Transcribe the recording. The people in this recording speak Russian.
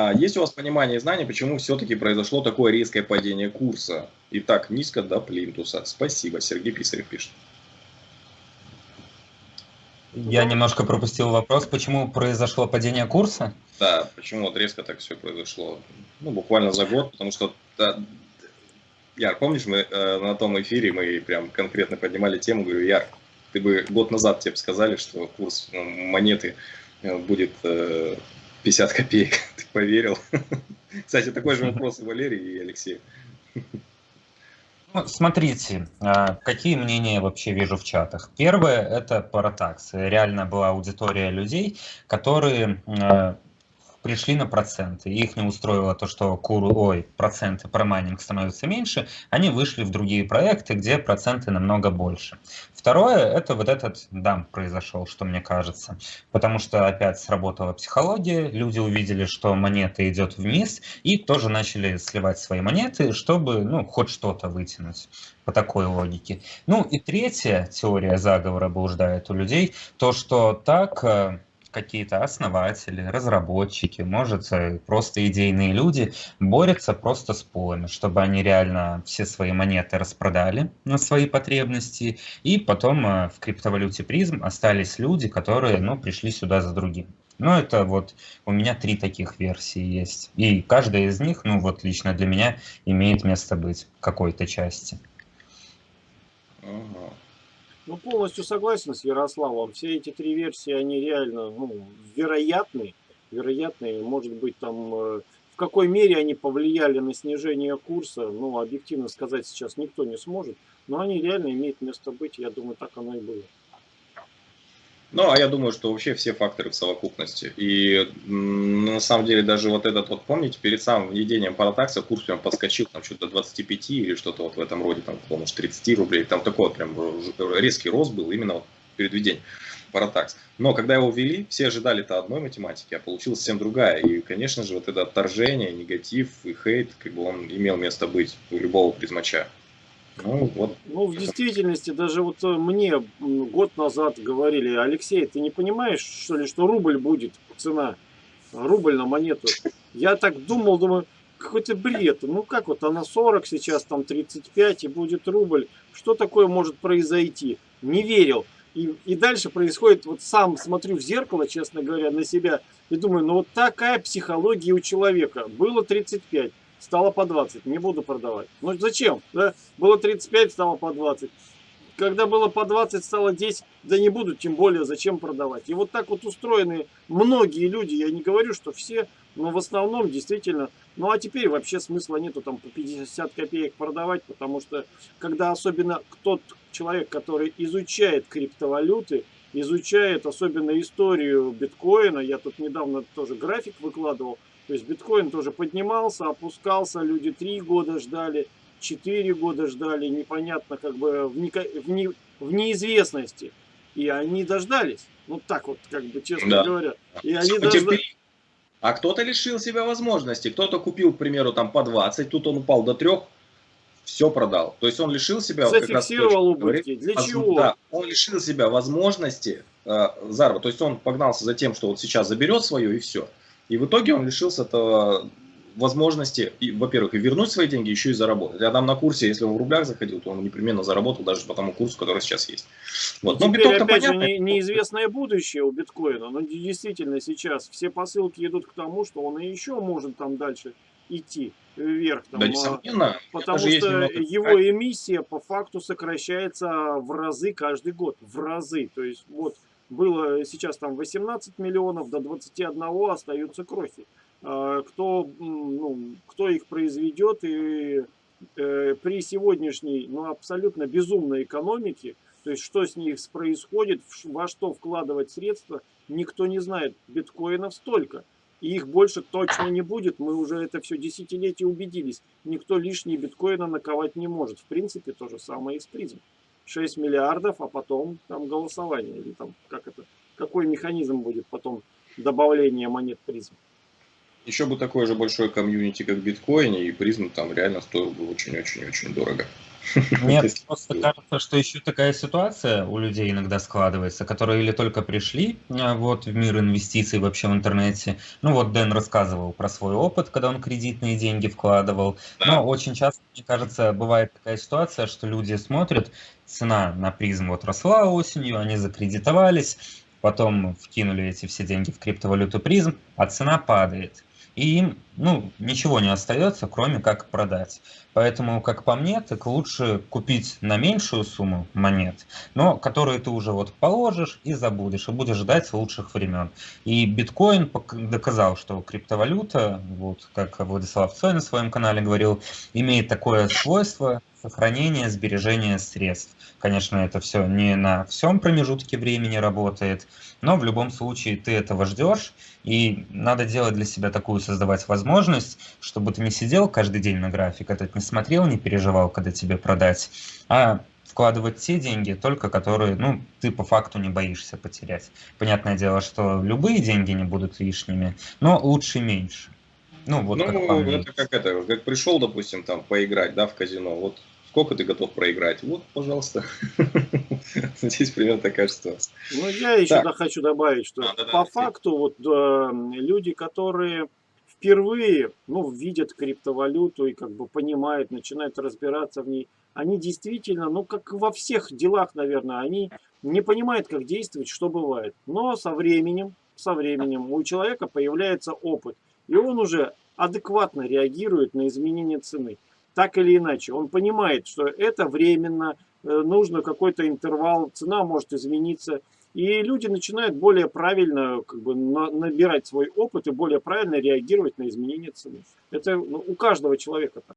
А есть у вас понимание и знание, почему все-таки произошло такое резкое падение курса и так низко до плинтуса? Спасибо, Сергей Писарев пишет. Я немножко пропустил вопрос, почему произошло падение курса? Да, почему вот резко так все произошло? Ну, буквально за год, потому что, да, Яр, помнишь, мы э, на том эфире, мы прям конкретно поднимали тему, говорю, Яр, ты бы год назад тебе сказали, что курс ну, монеты э, будет э, 50 копеек, ты поверил? Кстати, такой же вопрос и Валерий, и Алексей. Ну, смотрите, а, какие мнения вообще вижу в чатах. Первое – это паратакс. Реально была аудитория людей, которые а, пришли на проценты, их не устроило то, что куру, ой, проценты про майнинг становятся меньше, они вышли в другие проекты, где проценты намного больше. Второе, это вот этот дамп произошел, что мне кажется, потому что опять сработала психология, люди увидели, что монета идет вниз, и тоже начали сливать свои монеты, чтобы, ну, хоть что-то вытянуть по такой логике. Ну и третья теория заговора блуждает у людей, то, что так э, какие-то основатели, разработчики, может, э, просто идейные люди борются просто с пулами, чтобы они реально все свои монеты распродали на свои потребности, и потом э, в криптовалюте призм остались люди, которые, ну, пришли сюда за другим. Ну, это вот у меня три таких версии есть. И каждая из них, ну, вот лично для меня, имеет место быть в какой-то части. Ага. Ну, полностью согласен с Ярославом. Все эти три версии, они реально ну, вероятны. Вероятны, может быть, там э, в какой мере они повлияли на снижение курса, ну, объективно сказать сейчас никто не сможет. Но они реально имеют место быть, я думаю, так оно и было. Ну, а я думаю, что вообще все факторы в совокупности. И на самом деле даже вот этот вот, помните, перед самым введением паратакса курс прям подскочил там что-то до 25 или что-то вот в этом роде, там, может, 30 рублей. Там такой вот прям резкий рост был именно вот перед введением паратакс. Но когда его ввели, все ожидали-то одной математики, а получилась совсем другая. И, конечно же, вот это отторжение, негатив и хейт, как бы он имел место быть у любого призмача. Ну, вот. ну, в действительности, даже вот э, мне год назад говорили, Алексей, ты не понимаешь, что ли, что рубль будет цена, рубль на монету. Я так думал, думаю, какой-то бред. Ну как вот, она 40 сейчас, там 35 и будет рубль. Что такое может произойти? Не верил. И, и дальше происходит, вот сам смотрю в зеркало, честно говоря, на себя, и думаю, ну вот такая психология у человека. Было 35, стало по 20, не буду продавать. Ну зачем? Да? Было 35, стало по 20. Когда было по 20, стало 10, да не буду, тем более зачем продавать. И вот так вот устроены многие люди, я не говорю, что все, но в основном действительно. Ну а теперь вообще смысла нету там по 50 копеек продавать, потому что когда особенно тот человек, который изучает криптовалюты, изучает особенно историю биткоина, я тут недавно тоже график выкладывал, то есть биткоин тоже поднимался, опускался, люди три года ждали, четыре года ждали, непонятно, как бы в, не, в, не, в неизвестности. И они дождались. Ну так вот, как бы, честно да. говоря. И они дождались. А кто-то лишил себя возможности. Кто-то купил, к примеру, там по 20, тут он упал до 3, все продал. То есть он лишил себя... Зафиксировал как раз, убытки. Для воз... чего? Да, он лишил себя возможности э, заработать. То есть он погнался за тем, что вот сейчас заберет свое и все. И в итоге он лишился этого возможности, во-первых, и вернуть свои деньги, еще и заработать. Я там на курсе, если он в рублях заходил, то он непременно заработал даже по тому курсу, который сейчас есть. Вот. Но теперь, опять же, не, неизвестное будущее у биткоина. Но действительно сейчас все посылки идут к тому, что он и еще может там дальше идти вверх. Там, да, несомненно. Потому что его эмиссия по факту сокращается в разы каждый год. В разы. То есть вот было сейчас там 18 миллионов, до 21 остаются крохи. А, кто, ну, кто их произведет и э, при сегодняшней ну, абсолютно безумной экономике, то есть что с них происходит, во что вкладывать средства, никто не знает. Биткоинов столько. И их больше точно не будет. Мы уже это все десятилетия убедились. Никто лишние биткоина наковать не может. В принципе, то же самое и с призм. 6 миллиардов, а потом там голосование. Или там как это, какой механизм будет потом добавления монет призм. Еще бы такое же большое комьюнити, как в биткоине, и призм там реально стоил бы очень-очень-очень дорого. Мне просто кажется, что еще такая ситуация у людей иногда складывается, которые или только пришли а, вот, в мир инвестиций вообще в интернете. Ну вот Дэн рассказывал про свой опыт, когда он кредитные деньги вкладывал. Но очень часто, мне кажется, бывает такая ситуация, что люди смотрят, цена на призм вот росла осенью, они закредитовались, потом вкинули эти все деньги в криптовалюту призм, а цена падает и им ну, ничего не остается, кроме как продать. Поэтому, как по мне, так лучше купить на меньшую сумму монет, но которые ты уже вот положишь и забудешь, и будешь ждать лучших времен. И биткоин доказал, что криптовалюта, вот как Владислав Цой на своем канале говорил, имеет такое свойство сохранения, сбережения средств. Конечно, это все не на всем промежутке времени работает, но в любом случае ты этого ждешь, и надо делать для себя такую, создавать возможность, чтобы ты не сидел каждый день на график, этот не смотрел, не переживал, когда тебе продать, а вкладывать те деньги, только которые, ну, ты по факту не боишься потерять. Понятное дело, что любые деньги не будут лишними, но лучше меньше. Ну, вот ну, как это как это, как пришел, допустим, там поиграть, да, в казино, вот сколько ты готов проиграть? Вот, пожалуйста. Здесь примерно такая ситуация. Ну, я еще так. хочу добавить, что а, да, по да, факту вот э, люди, которые впервые, ну, видят криптовалюту и как бы понимают, начинают разбираться в ней, они действительно, ну, как во всех делах, наверное, они не понимают, как действовать, что бывает. Но со временем, со временем у человека появляется опыт. И он уже адекватно реагирует на изменение цены. Так или иначе, он понимает, что это временно, э, нужно какой-то интервал, цена может измениться. И люди начинают более правильно как бы, набирать свой опыт и более правильно реагировать на изменение цены. Это ну, у каждого человека так.